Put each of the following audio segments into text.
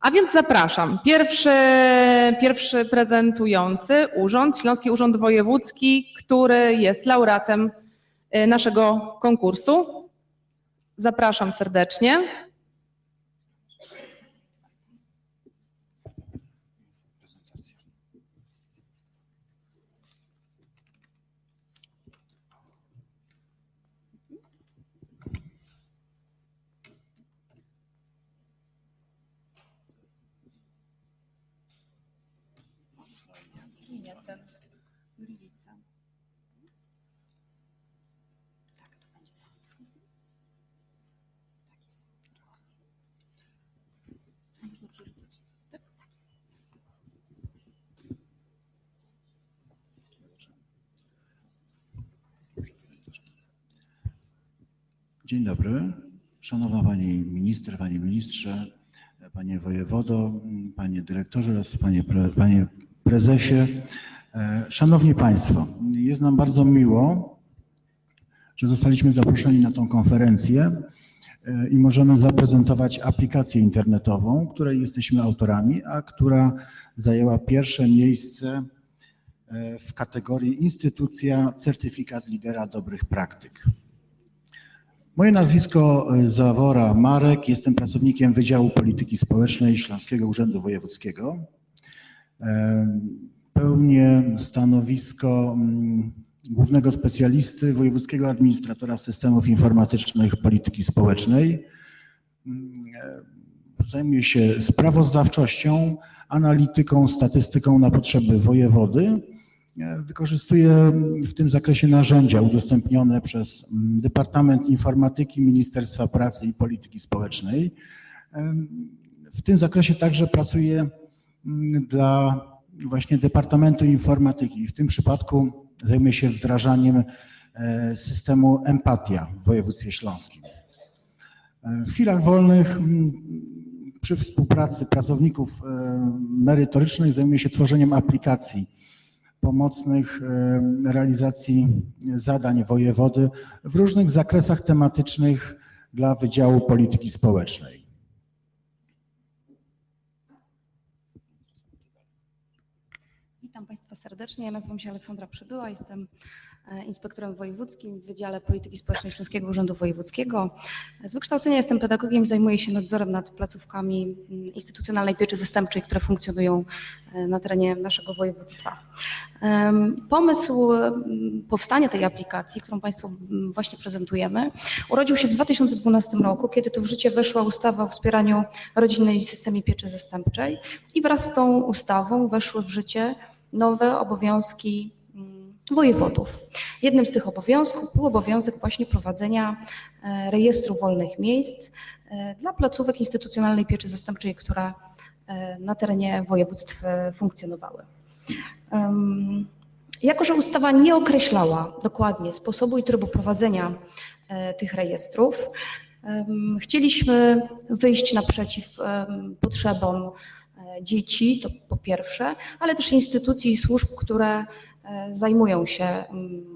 A więc zapraszam. Pierwszy, pierwszy prezentujący urząd, Śląski Urząd Wojewódzki, który jest laureatem y, naszego konkursu. Zapraszam serdecznie. Dzień dobry. Szanowna Pani Minister, Panie Ministrze, Panie Wojewodo, Panie Dyrektorze oraz Panie, pre, panie Prezesie. E, Szanowni Państwo, jest nam bardzo miło, że zostaliśmy zaproszeni na tą konferencję e, i możemy zaprezentować aplikację internetową, której jesteśmy autorami, a która zajęła pierwsze miejsce e, w kategorii Instytucja Certyfikat Lidera Dobrych Praktyk. Moje nazwisko e, Zawora Marek, jestem pracownikiem Wydziału Polityki Społecznej Śląskiego Urzędu Wojewódzkiego. E, Pełnię stanowisko mm, głównego specjalisty Wojewódzkiego Administratora Systemów Informatycznych Polityki Społecznej. Mm, e, Zajmuję się sprawozdawczością, analityką, statystyką na potrzeby wojewody. Wykorzystuję w tym zakresie narzędzia udostępnione przez mm, Departament Informatyki Ministerstwa Pracy i Polityki Społecznej. W tym zakresie także pracuję mm, dla właśnie Departamentu Informatyki. W tym przypadku zajmuję się wdrażaniem e, systemu Empatia w województwie śląskim. E, W chwilach wolnych mm, przy współpracy pracowników e, merytorycznych zajmuję się tworzeniem aplikacji pomocnych e, realizacji zadań wojewody w różnych zakresach tematycznych dla Wydziału Polityki Społecznej. Witam Państwa serdecznie. Ja nazywam się Aleksandra Przybyła, jestem e, inspektorem wojewódzkim w Wydziale Polityki Społecznej Śląskiego Urzędu Wojewódzkiego. Z wykształcenia jestem pedagogiem, zajmuję się nadzorem nad placówkami mm, instytucjonalnej pieczy zastępczej, które funkcjonują e, na terenie naszego województwa. Pomysł mm, powstania tej aplikacji, którą Państwu mm, właśnie prezentujemy, urodził się w 2012 roku, kiedy to w życie weszła ustawa o wspieraniu rodzinnej systemie pieczy zastępczej i wraz z tą ustawą weszły w życie nowe obowiązki mm, wojewodów. Jednym z tych obowiązków był obowiązek właśnie prowadzenia e, rejestru wolnych miejsc e, dla placówek instytucjonalnej pieczy zastępczej, które e, na terenie województw funkcjonowały. Jako, że ustawa nie określała dokładnie sposobu i trybu prowadzenia e, tych rejestrów, chcieliśmy wyjść naprzeciw potrzebom e, dzieci, to po pierwsze, ale też instytucji i służb, które e, zajmują się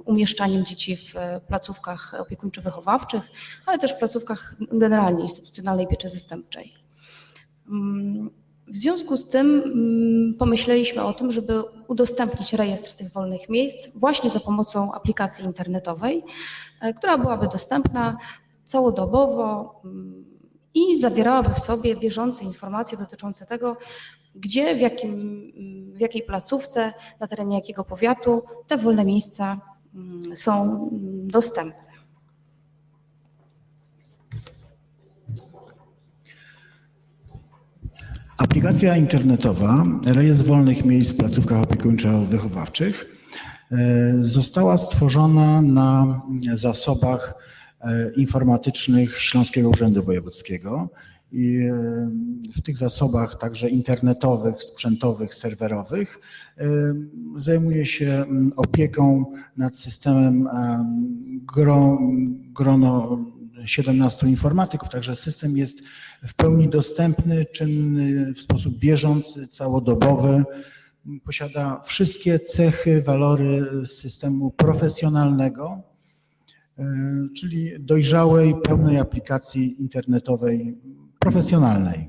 umieszczaniem dzieci w placówkach opiekuńczo-wychowawczych, ale też w placówkach generalnie instytucjonalnej pieczy zastępczej. W związku z tym mm, pomyśleliśmy o tym, żeby udostępnić rejestr tych wolnych miejsc właśnie za pomocą aplikacji internetowej, e, która byłaby dostępna całodobowo mm, i zawierałaby w sobie bieżące informacje dotyczące tego, gdzie, w, jakim, mm, w jakiej placówce, na terenie jakiego powiatu te wolne miejsca są dostępne. Aplikacja internetowa Rejestr Wolnych Miejsc w placówkach opiekuńczo-wychowawczych e, została stworzona na zasobach e, informatycznych Śląskiego Urzędu Wojewódzkiego i e, w tych zasobach także internetowych, sprzętowych, serwerowych zajmuje się opieką nad systemem gro, grono 17 informatyków, także system jest w pełni dostępny, czynny w sposób bieżący, całodobowy. Posiada wszystkie cechy, walory systemu profesjonalnego, e, czyli dojrzałej, pełnej aplikacji internetowej profesjonalnej.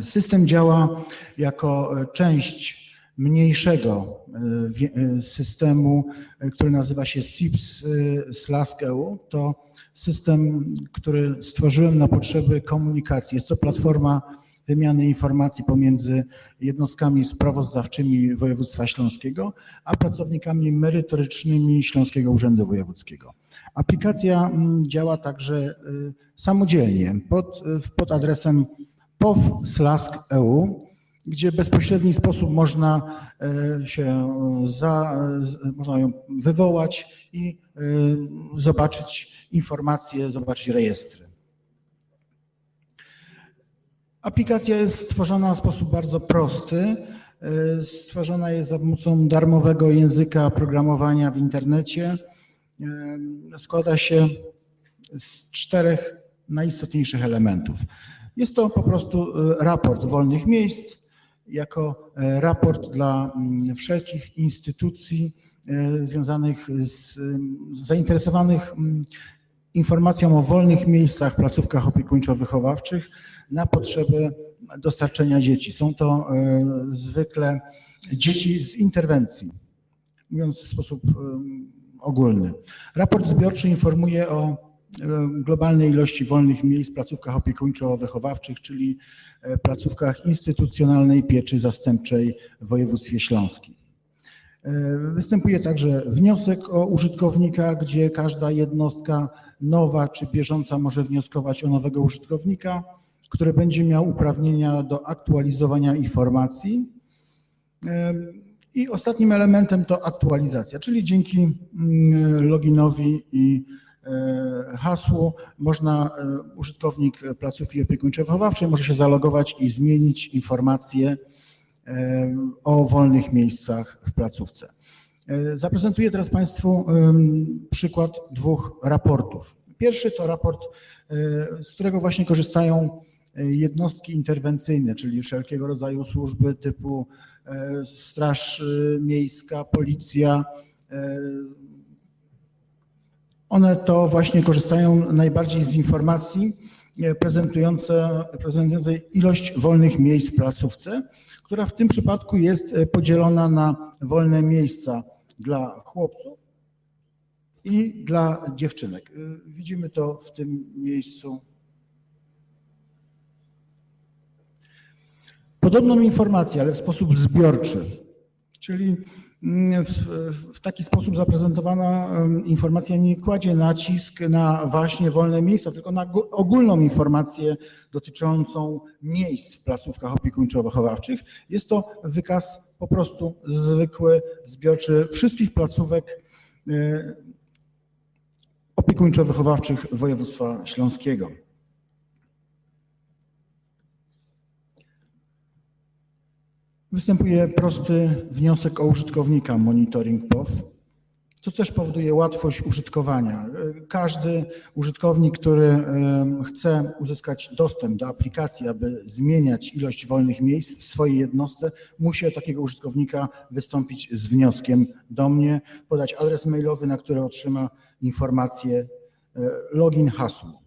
System działa jako e, część mniejszego e, e, systemu, e, który nazywa się SIPS e, Slask EU. To system, który stworzyłem na potrzeby komunikacji. Jest to platforma wymiany informacji pomiędzy jednostkami sprawozdawczymi województwa śląskiego, a pracownikami merytorycznymi Śląskiego Urzędu Wojewódzkiego. Aplikacja mm, działa także samodzielnie pod, pod adresem pow/slask.eu, gdzie w bezpośredni sposób można e, się za, z- można ją wywołać i y, zobaczyć informacje, zobaczyć rejestry. Aplikacja jest stworzona w sposób bardzo prosty. Stworzona jest za pomocą darmowego języka programowania w internecie. Składa się z czterech najistotniejszych elementów. Jest to po prostu raport wolnych miejsc, jako e, raport dla mm, wszelkich instytucji e, związanych z ym, zainteresowanych mm, informacją o wolnych miejscach, placówkach opiekuńczo-wychowawczych na potrzeby dostarczenia dzieci. Są to e, zwykle dzieci z interwencji, mówiąc w sposób ogólny. Raport zbiorczy informuje o globalnej ilości wolnych miejsc w placówkach opiekuńczo-wychowawczych, czyli e, placówkach instytucjonalnej pieczy zastępczej w województwie śląskim. E, Występuje także wniosek o użytkownika, gdzie każda jednostka nowa czy bieżąca może wnioskować o nowego użytkownika, który będzie miał uprawnienia do aktualizowania informacji. I ostatnim elementem to aktualizacja, czyli dzięki mm, loginowi i e, hasłu można, e, użytkownik placówki opiekuńczo-wychowawczej może się zalogować i zmienić informacje em, o wolnych miejscach w placówce. E, Zaprezentuję teraz Państwu przykład dwóch raportów. Pierwszy to raport, e, z którego właśnie korzystają e, jednostki interwencyjne, czyli wszelkiego rodzaju służby typu e, Straż e, Miejska, Policja. E, One to właśnie korzystają najbardziej z informacji e, prezentujące, prezentującej ilość wolnych miejsc w placówce, która w tym przypadku jest e, podzielona na wolne miejsca dla chłopców i dla dziewczynek. Y, Widzimy to w tym miejscu. Podobną informację, ale w sposób zbiorczy, czyli w, w taki sposób zaprezentowana informacja nie kładzie nacisk na właśnie wolne miejsca, tylko na gó- ogólną informację dotyczącą miejsc w placówkach opiekuńczo-wychowawczych. Jest to wykaz po prostu zwykły, zbiorczy wszystkich placówek opiekuńczo-wychowawczych województwa śląskiego. Występuje prosty wniosek o użytkownika monitoring POW, co też powoduje łatwość użytkowania. Każdy użytkownik, który chce uzyskać dostęp do aplikacji, aby zmieniać ilość wolnych miejsc w swojej jednostce, musi takiego użytkownika wystąpić z wnioskiem do mnie, podać adres mailowy, na który otrzyma informację e, login, hasło.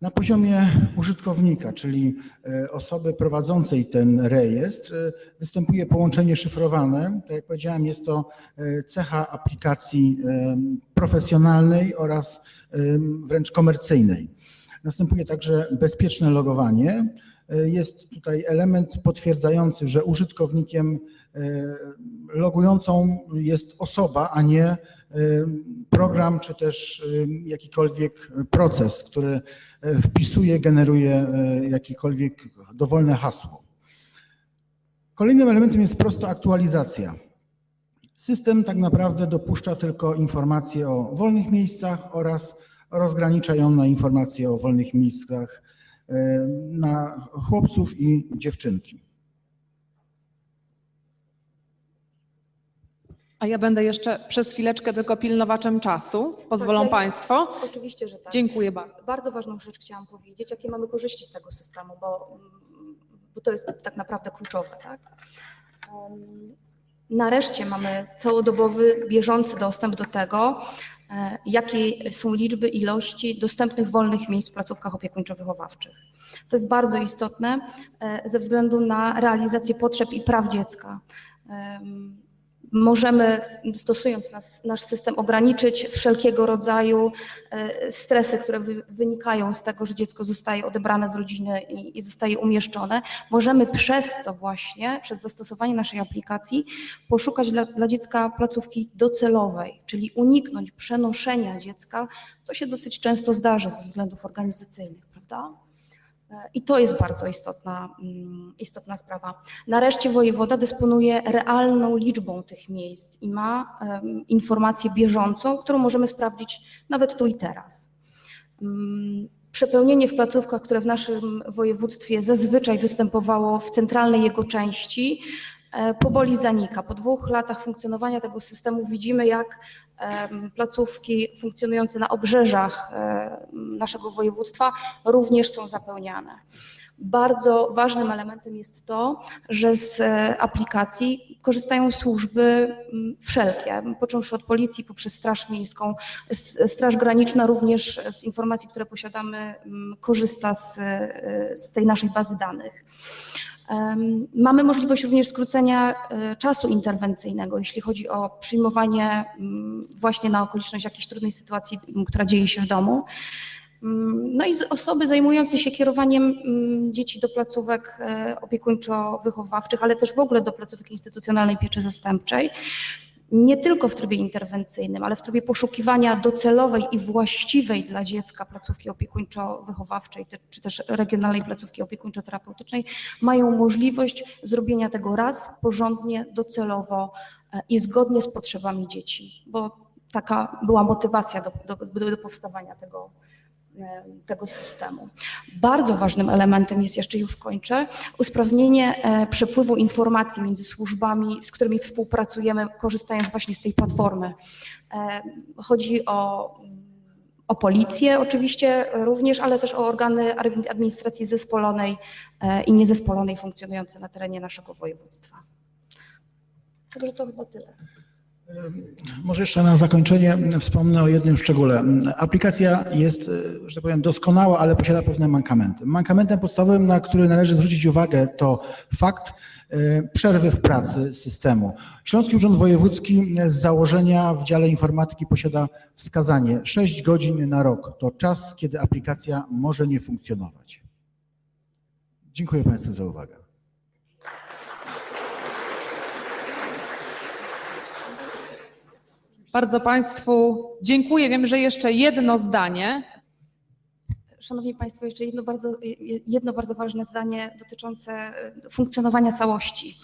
Na poziomie użytkownika, czyli e, osoby prowadzącej ten rejestr, e, występuje połączenie szyfrowane. Tak jak powiedziałem, jest to e, cecha aplikacji profesjonalnej oraz wręcz komercyjnej. Następuje także bezpieczne logowanie. Jest tutaj element potwierdzający, że użytkownikiem logującą jest osoba, a nie program czy też e, jakikolwiek proces, który e, wpisuje, generuje jakiekolwiek dowolne hasło. Kolejnym elementem jest prosta aktualizacja. System tak naprawdę dopuszcza tylko informacje o wolnych miejscach oraz rozgranicza ją na informacje o wolnych miejscach na chłopców i dziewczynki. A ja będę jeszcze przez chwileczkę tylko pilnowaczem czasu. Pozwolą Tak, Państwo? Oczywiście, że tak. Dziękuję bardzo. Bardzo ważną rzecz chciałam powiedzieć, jakie mamy korzyści z tego systemu, bo, bo to jest tak naprawdę kluczowe. Tak? Nareszcie mamy całodobowy, bieżący dostęp do tego, e, jakie są liczby, ilości dostępnych wolnych miejsc w placówkach opiekuńczo-wychowawczych. To jest bardzo istotne e, ze względu na realizację potrzeb i praw dziecka. Em, Możemy, stosując nas, nasz system, ograniczyć wszelkiego rodzaju e, stresy, które wy, wynikają z tego, że dziecko zostaje odebrane z rodziny i, i zostaje umieszczone. Możemy przez to właśnie, przez zastosowanie naszej aplikacji, poszukać dla, dla dziecka placówki docelowej, czyli uniknąć przenoszenia dziecka, co się dosyć często zdarza ze względów organizacyjnych, prawda? I to jest bardzo istotna, mm, istotna sprawa. Nareszcie wojewoda dysponuje realną liczbą tych miejsc i ma em, informację bieżącą, którą możemy sprawdzić nawet tu i teraz. Mm, Przepełnienie w placówkach, które w naszym województwie zazwyczaj występowało w centralnej jego części, e, powoli zanika. Po dwóch latach funkcjonowania tego systemu widzimy, jak placówki funkcjonujące na obrzeżach naszego województwa również są zapełniane. Bardzo ważnym elementem jest to, że z e, aplikacji korzystają służby wszelkie, począwszy od policji poprzez Straż Miejską, Straż Graniczna również z informacji, które posiadamy, korzysta z, e, z tej naszej bazy danych. Mamy możliwość również skrócenia e, czasu interwencyjnego, jeśli chodzi o przyjmowanie mm, właśnie na okoliczność jakiejś trudnej sytuacji, która dzieje się w domu. No i osoby zajmujące się kierowaniem mm, dzieci do placówek e, opiekuńczo-wychowawczych, ale też w ogóle do placówek instytucjonalnej pieczy zastępczej, nie tylko w trybie interwencyjnym, ale w trybie poszukiwania docelowej i właściwej dla dziecka placówki opiekuńczo-wychowawczej, czy też regionalnej placówki opiekuńczo-terapeutycznej, mają możliwość zrobienia tego raz, porządnie, docelowo e, i zgodnie z potrzebami dzieci, bo taka była motywacja do, do, do, powstawania tego, tego systemu. Bardzo ważnym elementem jest, jeszcze już kończę, usprawnienie e, przepływu informacji między służbami, z którymi współpracujemy, korzystając właśnie z tej platformy. E, Chodzi o, o policję oczywiście również, ale też o organy administracji zespolonej e, i niezespolonej funkcjonujące na terenie naszego województwa. Także to chyba tyle. Może jeszcze na zakończenie wspomnę o jednym szczególe. Aplikacja jest, e, że tak powiem, doskonała, ale posiada pewne mankamenty. Mankamentem podstawowym, na który należy zwrócić uwagę, to fakt e, przerwy w pracy systemu. Śląski Urząd Wojewódzki z założenia w dziale informatyki posiada wskazanie 6 godzin na rok. To czas, kiedy aplikacja może nie funkcjonować. Dziękuję Państwu za uwagę. Bardzo Państwu dziękuję. Wiem, że jeszcze jedno zdanie. Szanowni Państwo, jeszcze jedno bardzo, jedno bardzo ważne zdanie dotyczące e, funkcjonowania całości.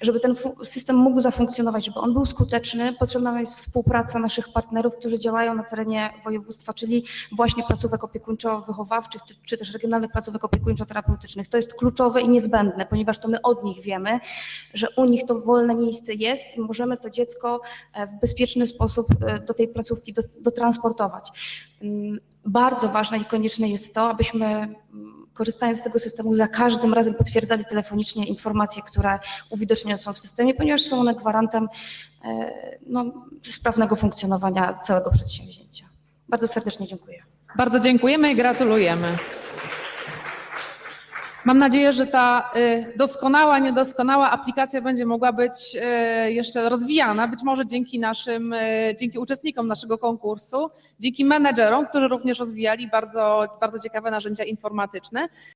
Żeby ten system mógł zafunkcjonować, żeby on był skuteczny, potrzebna jest współpraca naszych partnerów, którzy działają na terenie województwa, czyli właśnie placówek opiekuńczo-wychowawczych, czy- też regionalnych placówek opiekuńczo-terapeutycznych. To jest kluczowe i niezbędne, ponieważ to my od nich wiemy, że u nich to wolne miejsce jest i możemy to dziecko e, w bezpieczny sposób e, do tej placówki dotransportować. Bardzo ważne i konieczne jest to, abyśmy mm, korzystając z tego systemu za każdym razem potwierdzali telefonicznie informacje, które uwidocznione są w systemie, ponieważ są one gwarantem e, no, sprawnego funkcjonowania całego przedsięwzięcia. Bardzo serdecznie dziękuję. Bardzo dziękujemy i gratulujemy. Mam nadzieję, że ta y, doskonała, niedoskonała aplikacja będzie mogła być y, jeszcze rozwijana, być może dzięki naszym, y, dzięki uczestnikom naszego konkursu, dzięki menedżerom, którzy również rozwijali bardzo, bardzo ciekawe narzędzia informatyczne.